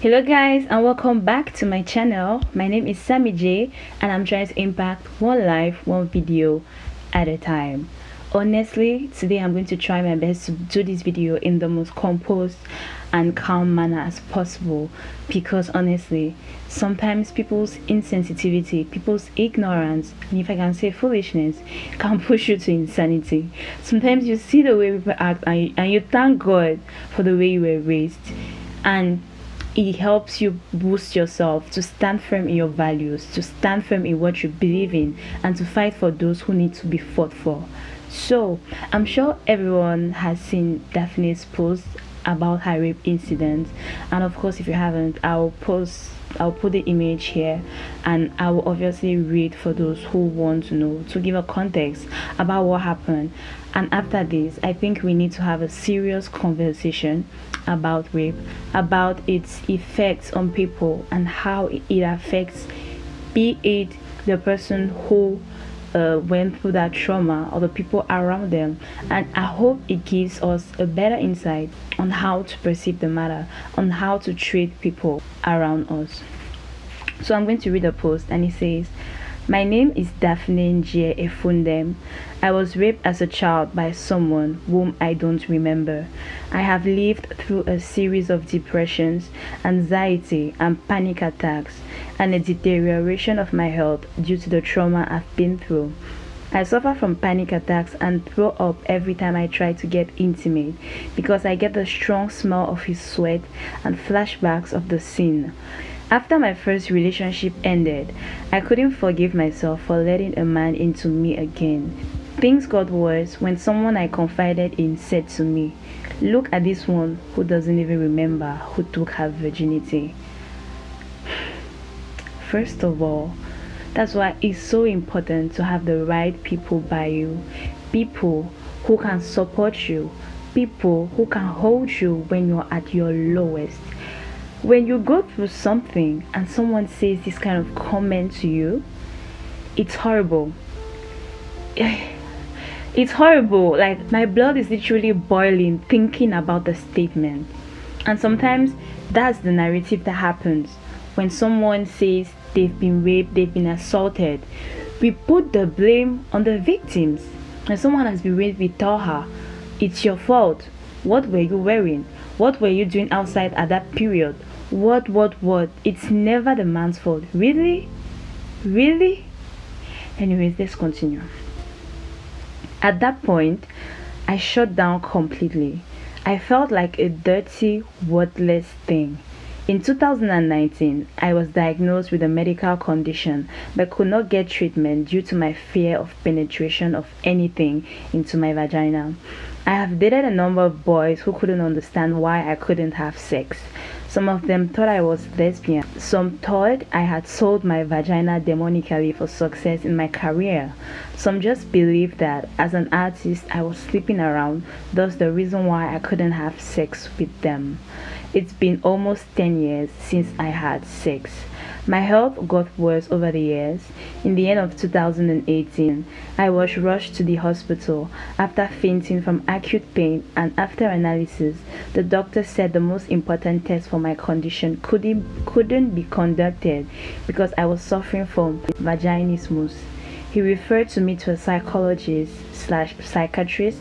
hello guys and welcome back to my channel. My name is sammy j and i'm trying to impact one life one video at a time. Honestly today i'm going to try my best to do this video in the most composed and calm manner as possible because honestly sometimes people's insensitivity people's ignorance and if i can say foolishness can push you to insanity sometimes you see the way people act and you, and you thank god for the way you were raised and it helps you boost yourself to stand firm in your values, to stand firm in what you believe in, and to fight for those who need to be fought for. So, I'm sure everyone has seen Daphne's post about her rape incident, and of course, if you haven't, I'll post I'll put the image here and I will obviously read for those who want to know to give a context about what happened. And after this, I think we need to have a serious conversation about rape, about its effects on people and how it affects, be it the person who uh, went through that trauma or the people around them. And I hope it gives us a better insight on how to perceive the matter, on how to treat people around us. So I'm going to read a post and it says, my name is Daphne Njie Efundem. I was raped as a child by someone whom I don't remember. I have lived through a series of depressions, anxiety, and panic attacks, and a deterioration of my health due to the trauma I've been through. I suffer from panic attacks and throw up every time I try to get intimate because I get the strong smell of his sweat and flashbacks of the scene. After my first relationship ended, I couldn't forgive myself for letting a man into me again. Things got worse when someone I confided in said to me, Look at this one who doesn't even remember who took her virginity. First of all, that's why it's so important to have the right people by you. People who can support you. People who can hold you when you're at your lowest. When you go through something and someone says this kind of comment to you it's horrible. It's horrible. Like my blood is literally boiling thinking about the statement. And sometimes that's the narrative that happens. When someone says they've been raped they've been assaulted we put the blame on the victims when someone has been raped we tell her it's your fault what were you wearing what were you doing outside at that period? What, what, what? It's never the man's fault. Really? Really? Anyways, let's continue. At that point, I shut down completely. I felt like a dirty, worthless thing. In 2019, I was diagnosed with a medical condition but could not get treatment due to my fear of penetration of anything into my vagina. I have dated a number of boys who couldn't understand why I couldn't have sex. Some of them thought I was lesbian. Some thought I had sold my vagina demonically for success in my career. Some just believed that as an artist I was sleeping around, thus the reason why I couldn't have sex with them. It's been almost 10 years since I had sex. My health got worse over the years. In the end of 2018, I was rushed to the hospital after fainting from acute pain and after analysis, the doctor said the most important test for my condition couldn't, couldn't be conducted because I was suffering from vaginismus. He referred to me to a psychologist slash psychiatrist,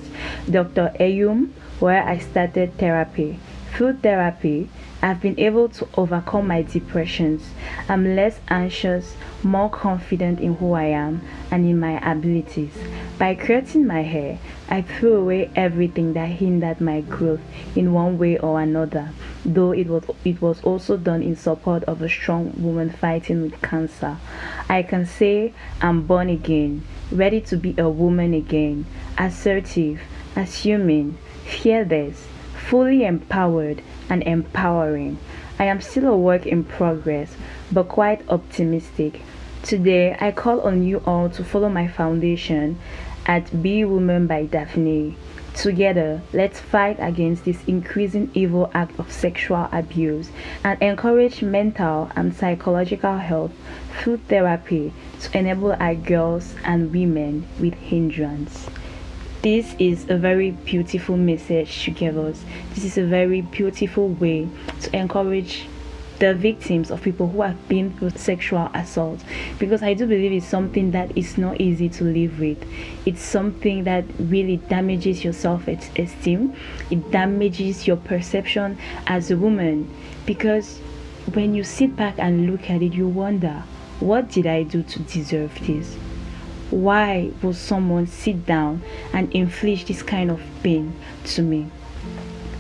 Dr. Ayum, where I started therapy. Through therapy, I've been able to overcome my depressions. I'm less anxious, more confident in who I am and in my abilities. By cutting my hair, I threw away everything that hindered my growth in one way or another, though it was, it was also done in support of a strong woman fighting with cancer. I can say I'm born again, ready to be a woman again, assertive, assuming, fearless, fully empowered and empowering. I am still a work in progress, but quite optimistic. Today, I call on you all to follow my foundation at Be Woman by Daphne. Together, let's fight against this increasing evil act of sexual abuse and encourage mental and psychological health through therapy to enable our girls and women with hindrance. This is a very beautiful message to give us. This is a very beautiful way to encourage the victims of people who have been through sexual assault because I do believe it's something that is not easy to live with. It's something that really damages your self esteem, it damages your perception as a woman because when you sit back and look at it, you wonder, what did I do to deserve this? Why would someone sit down and inflict this kind of pain to me?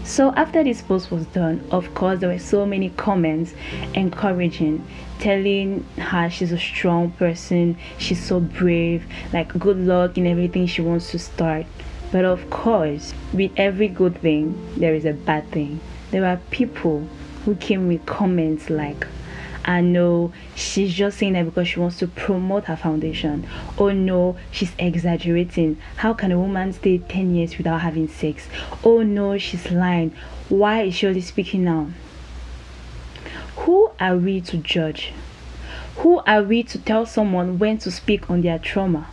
So after this post was done, of course, there were so many comments encouraging, telling her she's a strong person, she's so brave, like good luck in everything she wants to start. But of course, with every good thing, there is a bad thing. There are people who came with comments like, I know she's just saying that because she wants to promote her foundation. Oh no, she's exaggerating. How can a woman stay 10 years without having sex? Oh no, she's lying. Why is she only speaking now? Who are we to judge? Who are we to tell someone when to speak on their trauma?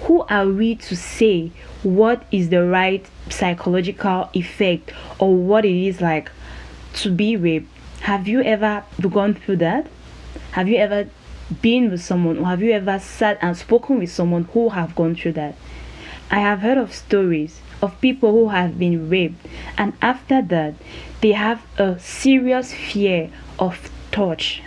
Who are we to say what is the right psychological effect or what it is like to be raped? Have you ever gone through that? Have you ever been with someone or have you ever sat and spoken with someone who have gone through that? I have heard of stories of people who have been raped and after that they have a serious fear of touch.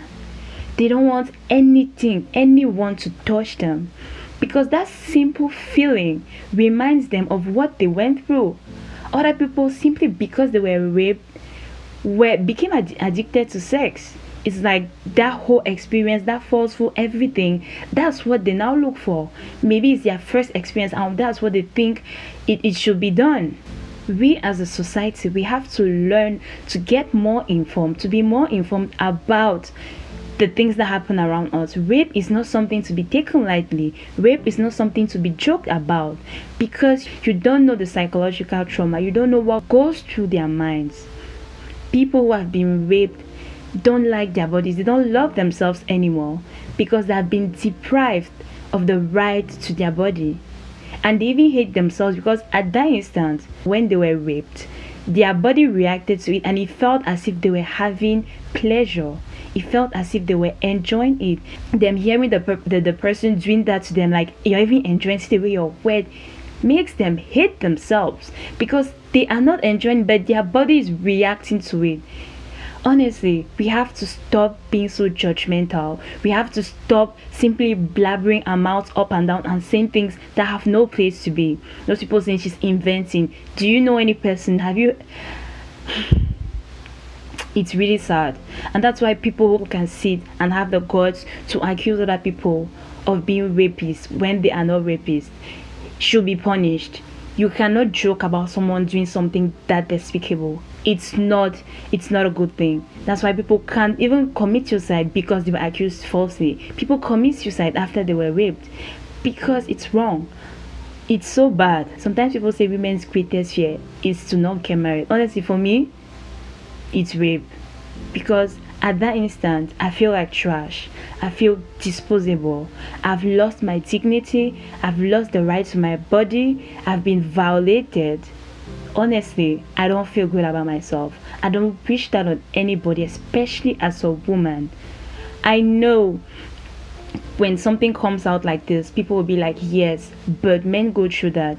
They don't want anything, anyone to touch them because that simple feeling reminds them of what they went through. Other people simply because they were raped were became ad- addicted to sex it's like that whole experience that forceful everything that's what they now look for maybe it's their first experience and that's what they think it, it should be done we as a society we have to learn to get more informed to be more informed about the things that happen around us. Rape is not something to be taken lightly. Rape is not something to be joked about because you don't know the psychological trauma. You don't know what goes through their minds people who have been raped don't like their bodies, they don't love themselves anymore because they have been deprived of the right to their body. And they even hate themselves because at that instant, when they were raped, their body reacted to it and it felt as if they were having pleasure. It felt as if they were enjoying it. Them hearing the, the, the person doing that to them, like you're even enjoying the way you're wet, makes them hate themselves because they are not enjoying but their body is reacting to it. Honestly we have to stop being so judgmental. We have to stop simply blabbering our mouths up and down and saying things that have no place to be. Those people saying she's inventing. Do you know any person? Have you? It's really sad. And that's why people who can sit and have the guts to accuse other people of being rapists when they are not rapists should be punished. You cannot joke about someone doing something that despicable. It's not it's not a good thing. That's why people can't even commit suicide because they were accused falsely. People commit suicide after they were raped because it's wrong. It's so bad. Sometimes people say women's greatest fear is to not get married. Honestly for me it's rape because at that instant, I feel like trash. I feel disposable. I've lost my dignity. I've lost the right to my body. I've been violated. Honestly, I don't feel good about myself. I don't wish that on anybody, especially as a woman. I know when something comes out like this, people will be like, yes, but men go through that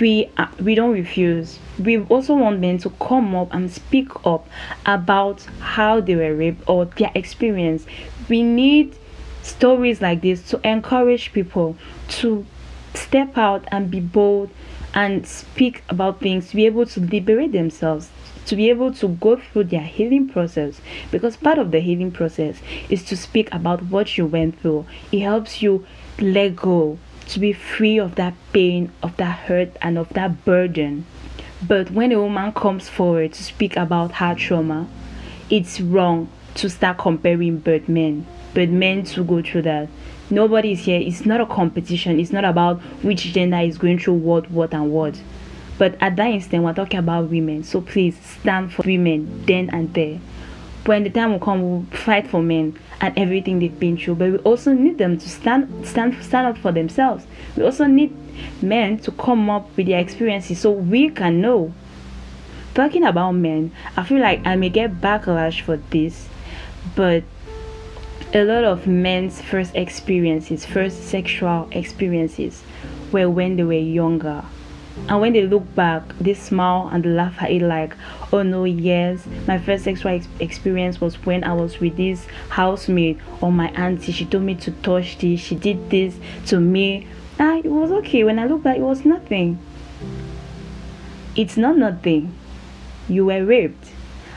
we uh, we don't refuse. We also want men to come up and speak up about how they were raped or their experience. We need stories like this to encourage people to step out and be bold and speak about things to be able to liberate themselves to be able to go through their healing process. Because part of the healing process is to speak about what you went through. It helps you let go to be free of that pain, of that hurt, and of that burden. But when a woman comes forward to speak about her trauma, it's wrong to start comparing bird men. But men to go through that. Nobody is here. It's not a competition. It's not about which gender is going through what, what, and what. But at that instant, we're talking about women. So please stand for women then and there. When the time will come, we'll fight for men and everything they've been through. But we also need them to stand stand stand up for themselves. We also need men to come up with their experiences so we can know. Talking about men, I feel like I may get backlash for this, but a lot of men's first experiences, first sexual experiences, were when they were younger. And when they look back, they smile and laugh at it like, oh no, yes, my first sexual ex- experience was when I was with this housemate or my auntie. She told me to touch this, she did this to me. Ah, it was okay. When I look back, it was nothing. It's not nothing. You were raped.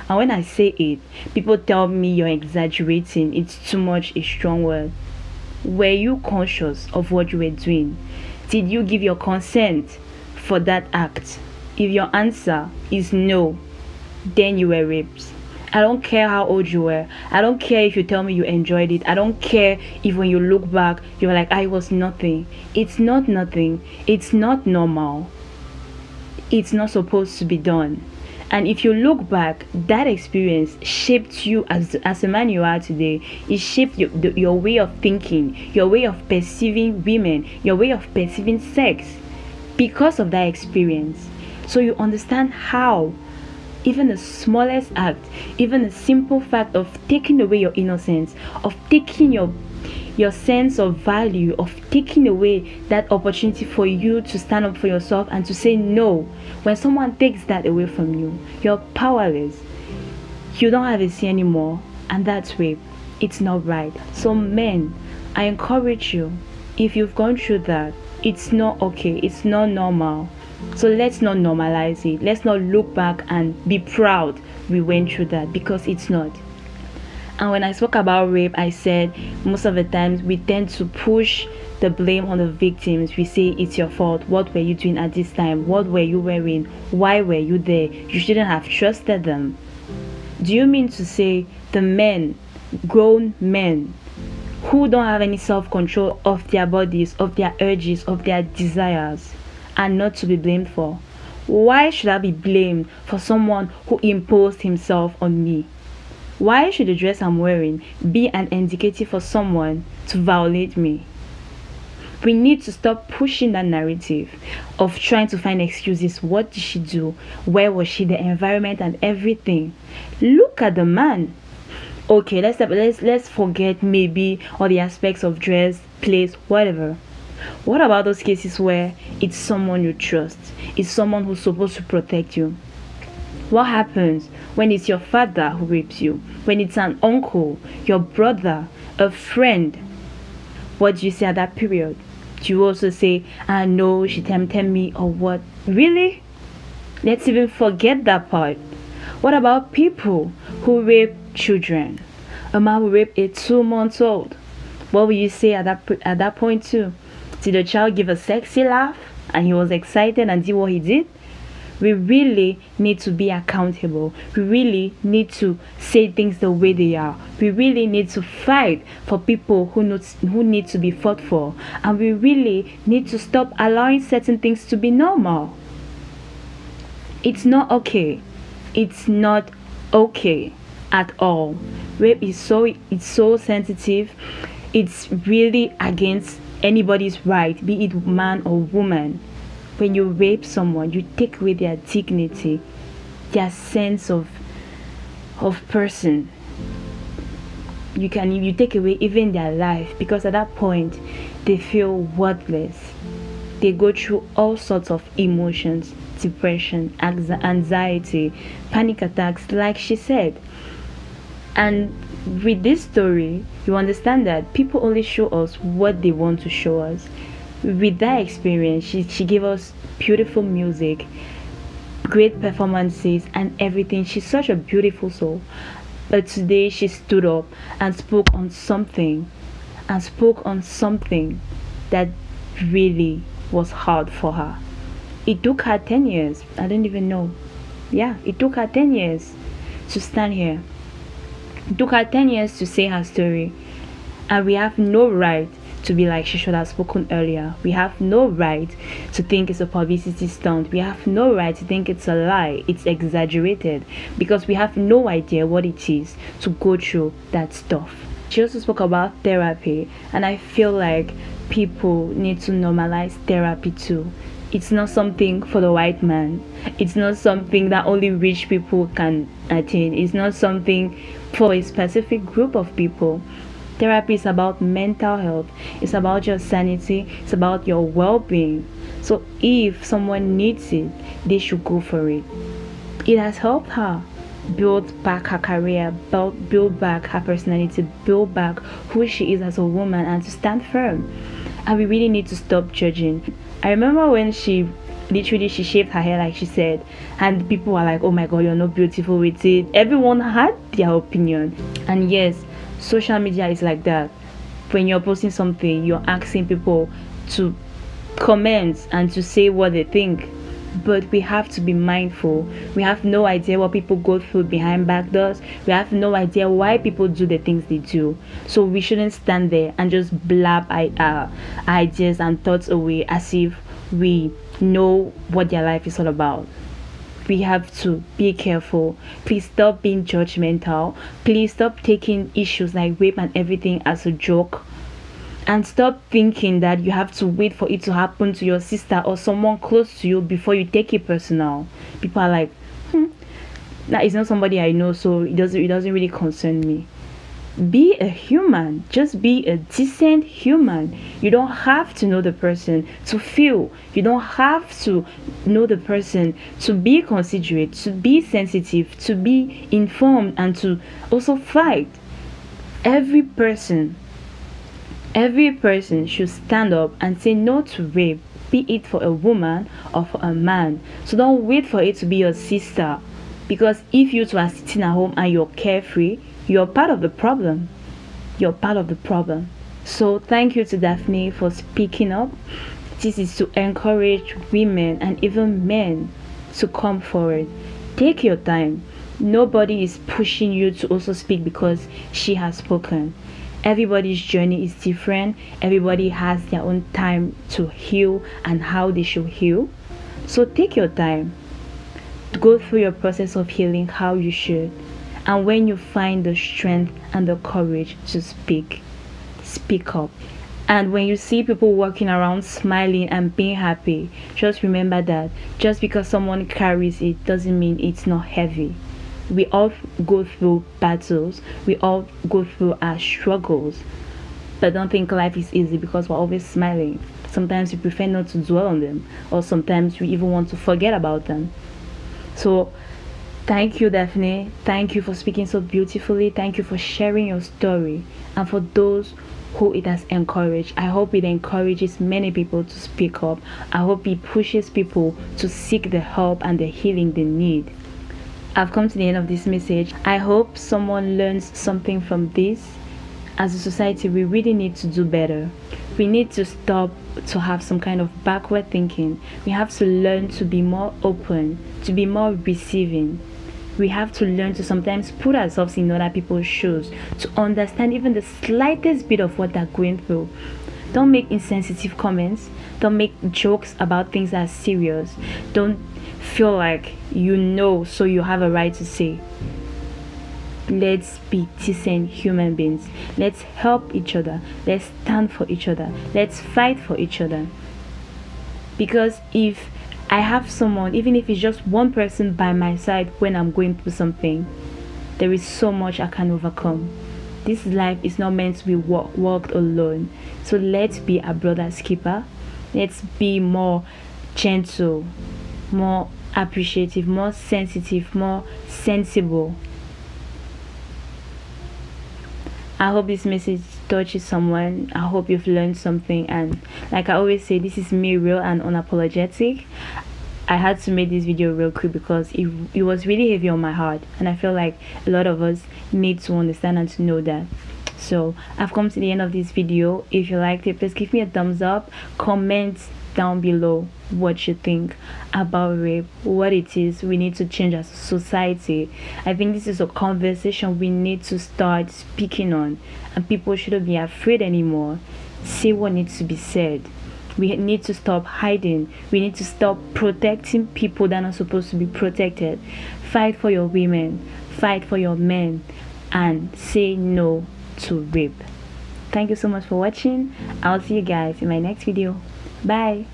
And when I say it, people tell me you're exaggerating. It's too much a strong word. Were you conscious of what you were doing? Did you give your consent for that act? If your answer is no, then you were raped. I don't care how old you were. I don't care if you tell me you enjoyed it. I don't care if when you look back, you're like, I was nothing. It's not nothing. It's not normal. It's not supposed to be done. And if you look back, that experience shaped you as, as a man you are today. It shaped your, your way of thinking, your way of perceiving women, your way of perceiving sex because of that experience. So you understand how even the smallest act, even the simple fact of taking away your innocence, of taking your your sense of value of taking away that opportunity for you to stand up for yourself and to say no. When someone takes that away from you you're powerless. You don't have a say anymore and that's rape. It's not right. So men i encourage you if you've gone through that it's not okay it's not normal so let's not normalize it let's not look back and be proud we went through that because it's not and when I spoke about rape, I said most of the times we tend to push the blame on the victims. We say it's your fault. What were you doing at this time? What were you wearing? Why were you there? You shouldn't have trusted them. Do you mean to say the men, grown men, who don't have any self control of their bodies, of their urges, of their desires, are not to be blamed for? Why should I be blamed for someone who imposed himself on me? Why should the dress I'm wearing be an indicator for someone to violate me? We need to stop pushing that narrative of trying to find excuses. What did she do? Where was she? The environment and everything. Look at the man. Okay, let's let's let's forget maybe all the aspects of dress, place, whatever. What about those cases where it's someone you trust? It's someone who's supposed to protect you. What happens when it's your father who rapes you? When it's an uncle, your brother, a friend? What do you say at that period? Do you also say, ah, I know she tempted me or what? Really? Let's even forget that part. What about people who rape children? A man who rape a two months old. What will you say at that at that point too? Did the child give a sexy laugh and he was excited and did what he did? we really need to be accountable. We really need to say things the way they are. We really need to fight for people who need, who need to be fought for. And we really need to stop allowing certain things to be normal. It's not okay. It's not okay at all. Rape is so it's so sensitive. It's really against anybody's right, be it man or woman when you rape someone you take away their dignity their sense of of person you can you take away even their life because at that point they feel worthless they go through all sorts of emotions depression anxiety panic attacks like she said and with this story you understand that people only show us what they want to show us. With that experience she, she gave us beautiful music great performances and everything. She's such a beautiful soul. But today she stood up and spoke on something and spoke on something that really was hard for her. It took her 10 years. I don't even know. Yeah it took her 10 years to stand here it took her 10 years to say her story and we have no right to be like she should have spoken earlier. We have no right to think it's a publicity stunt. We have no right to think it's a lie. It's exaggerated because we have no idea what it is to go through that stuff. She also spoke about therapy, and I feel like people need to normalize therapy too. It's not something for the white man. It's not something that only rich people can attain. It's not something for a specific group of people. Therapy is about mental health, it's about your sanity, it's about your well being. So, if someone needs it, they should go for it. It has helped her build back her career, build, build back her personality, build back who she is as a woman, and to stand firm. And we really need to stop judging. I remember when she literally she shaved her hair like she said and people were like oh my god you're not beautiful with it. Everyone had their opinion. And yes social media is like that. When you're posting something you're asking people to comment and to say what they think but we have to be mindful. We have no idea what people go through behind back doors. We have no idea why people do the things they do. So we shouldn't stand there and just blab our uh, ideas and thoughts away as if we know what their life is all about. We have to be careful. Please stop being judgmental. Please stop taking issues like rape and everything as a joke and stop thinking that you have to wait for it to happen to your sister or someone close to you before you take it personal. People are like hmm, that is not somebody i know so it doesn't it doesn't really concern me. Be a human. Just be a decent human. You don't have to know the person to feel. You don't have to know the person to be considerate to be sensitive to be informed and to also fight. Every person Every person should stand up and say no to rape, be it for a woman or for a man. So don't wait for it to be your sister. Because if you two are sitting at home and you're carefree, you're part of the problem. You're part of the problem. So thank you to Daphne for speaking up. This is to encourage women and even men to come forward. Take your time. Nobody is pushing you to also speak because she has spoken everybody's journey is different. Everybody has their own time to heal and how they should heal. So take your time. Go through your process of healing how you should. And when you find the strength and the courage to speak speak up. And when you see people walking around smiling and being happy just remember that just because someone carries it doesn't mean it's not heavy we all go through battles we all go through our struggles but don't think life is easy because we're always smiling sometimes we prefer not to dwell on them or sometimes we even want to forget about them so thank you daphne thank you for speaking so beautifully thank you for sharing your story and for those who it has encouraged. I hope it encourages many people to speak up. I hope it pushes people to seek the help and the healing they need. I've come to the end of this message. I hope someone learns something from this. As a society, we really need to do better. We need to stop to have some kind of backward thinking. We have to learn to be more open, to be more receiving. We have to learn to sometimes put ourselves in other people's shoes, to understand even the slightest bit of what they're going through. Don't make insensitive comments. Don't make jokes about things that are serious. Don't feel like you know, so you have a right to say. Let's be decent human beings. Let's help each other. Let's stand for each other. Let's fight for each other. Because if I have someone, even if it's just one person by my side when I'm going through something, there is so much I can overcome. This life is not meant to be walk, walked alone. So let's be a brother's keeper. Let's be more gentle, more appreciative, more sensitive, more sensible. I hope this message touches someone. I hope you've learned something. And like I always say, this is me real and unapologetic. I had to make this video real quick because it, it was really heavy on my heart. And I feel like a lot of us need to understand and to know that so i've come to the end of this video. If you liked it please give me a thumbs up. Comment down below what you think about rape what it is we need to change as a society. I think this is a conversation we need to start speaking on and people shouldn't be afraid anymore. Say what needs to be said. We need to stop hiding. We need to stop protecting people that are supposed to be protected. Fight for your women. Fight for your men. And say no to rip. thank you so much for watching. I'll see you guys in my next video. Bye.